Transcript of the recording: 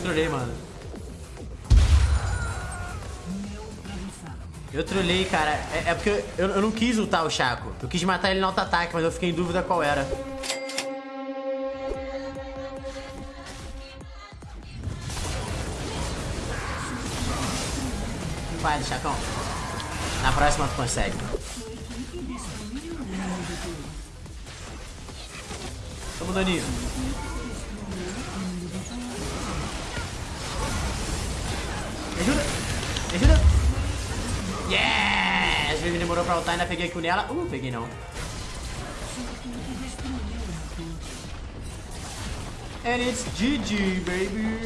trolei, mano. Eu trolei, cara. É, é porque eu, eu, não quis ultar o Chaco. Eu quis matar ele no auto-ataque, mas eu fiquei em dúvida qual era. Vai, Chacão. Na próxima tu consegue. Tamo daninho. Me ajuda! Me ajuda! Yes! Vivi demorou pra ultar, ainda peguei kill nela. Uh, peguei não. And it's GG, baby!